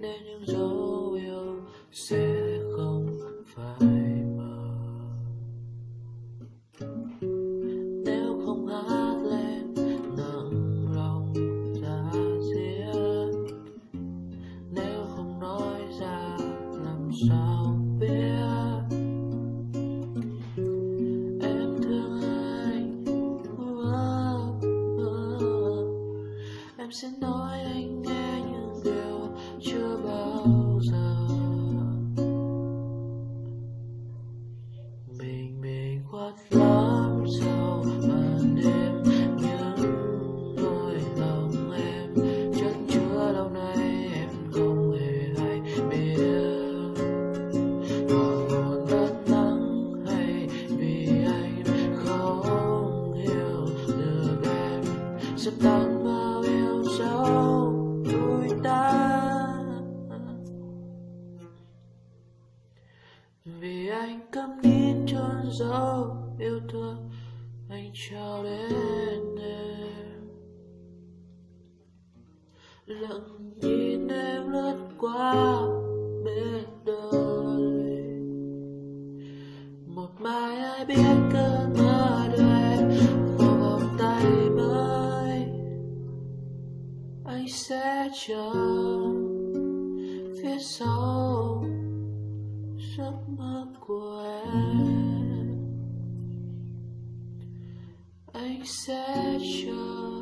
nên những dấu yêu sẽ không phải mờ. Nếu không hát lên, nặng lòng ra dĩa nếu không nói ra, làm sao biết? Em thương anh em sẽ nói anh nghe đều chưa bao giờ. Mình mình quát lắm sao ban đêm những nỗi lòng em chất chứa lâu nay em không hề hay biết. Họ muốn đất nắng hay vì anh không hiểu được em sẽ tăng vì anh cầm đi tròn dấu yêu thương, anh trao đến em. Lặng nhìn em lướt qua bên đời. Một mai ai biết cơn mơ đưa em vào vòng tay mới. Anh sẽ chờ phía sau giấc mơ của em. Anh sẽ chờ